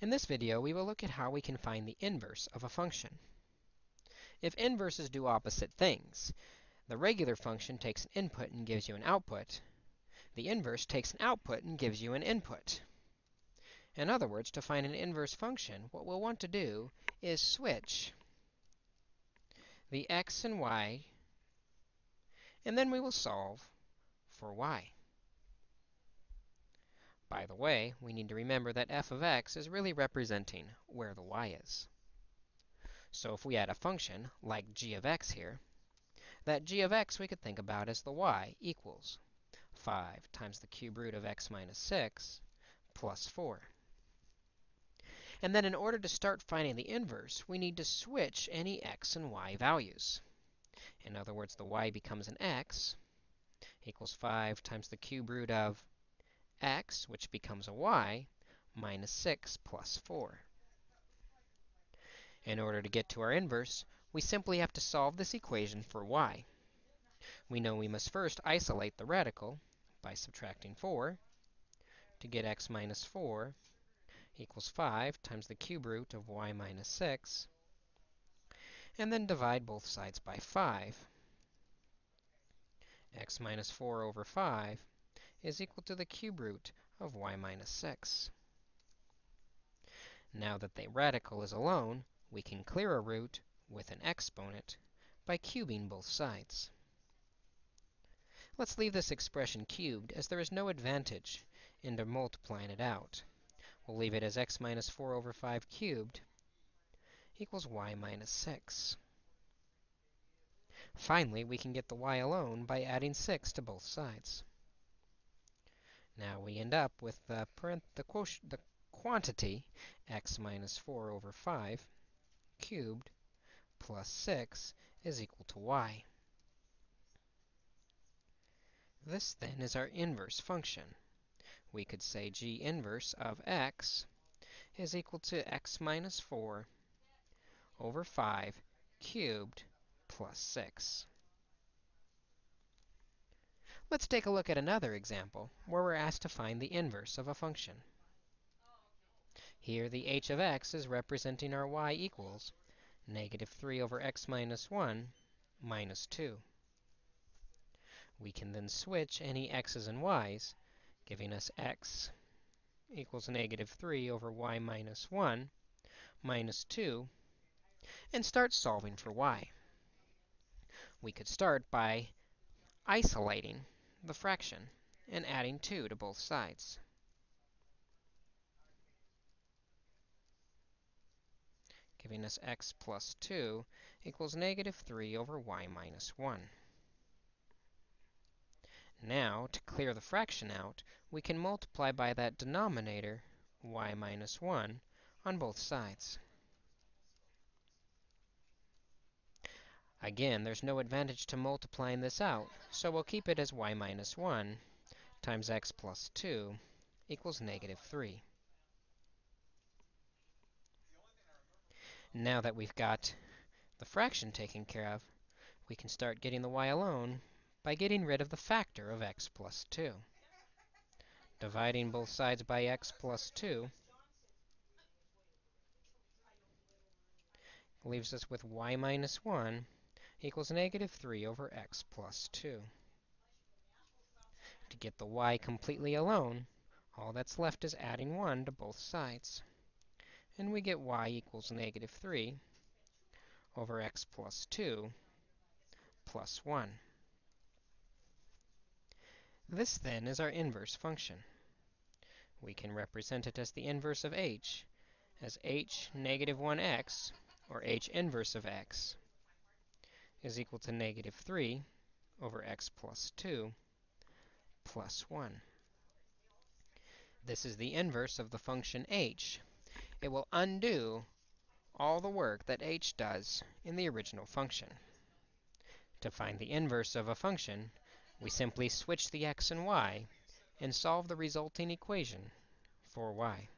In this video, we will look at how we can find the inverse of a function. If inverses do opposite things, the regular function takes an input and gives you an output. The inverse takes an output and gives you an input. In other words, to find an inverse function, what we'll want to do is switch the x and y, and then we will solve for y. By the way, we need to remember that f of x is really representing where the y is. So if we had a function like g of x here, that g of x we could think about as the y equals 5 times the cube root of x minus 6 plus 4. And then in order to start finding the inverse, we need to switch any x and y values. In other words, the y becomes an x equals 5 times the cube root of x, which becomes a y, minus 6 plus 4. In order to get to our inverse, we simply have to solve this equation for y. We know we must first isolate the radical by subtracting 4 to get x minus 4 equals 5 times the cube root of y minus 6, and then divide both sides by 5. x minus 4 over 5 is equal to the cube root of y minus 6. Now that the radical is alone, we can clear a root with an exponent by cubing both sides. Let's leave this expression cubed, as there is no advantage in multiplying it out. We'll leave it as x minus 4 over 5 cubed equals y minus 6. Finally, we can get the y alone by adding 6 to both sides. Now we end up with the, the, the quantity x minus 4 over 5 cubed plus 6 is equal to y. This, then, is our inverse function. We could say g inverse of x is equal to x minus 4 over 5 cubed plus 6. Let's take a look at another example where we're asked to find the inverse of a function. Here, the h of x is representing our y equals negative 3 over x minus 1 minus 2. We can then switch any x's and y's, giving us x equals negative 3 over y minus 1 minus 2, and start solving for y. We could start by isolating the fraction and adding 2 to both sides. giving us x plus 2 equals negative 3 over y minus 1. Now, to clear the fraction out, we can multiply by that denominator, y minus 1, on both sides. Again, there's no advantage to multiplying this out, so we'll keep it as y minus 1 times x plus 2 equals negative 3. Now that we've got the fraction taken care of, we can start getting the y alone by getting rid of the factor of x plus 2. Dividing both sides by x plus 2 leaves us with y minus 1 equals negative 3 over x plus 2. To get the y completely alone, all that's left is adding 1 to both sides. And we get y equals negative 3 over x plus 2 plus 1. This, then, is our inverse function. We can represent it as the inverse of h, as h negative 1x, or h inverse of x, is equal to negative 3 over x plus 2 plus 1. This is the inverse of the function h. It will undo all the work that h does in the original function. To find the inverse of a function, we simply switch the x and y and solve the resulting equation for y.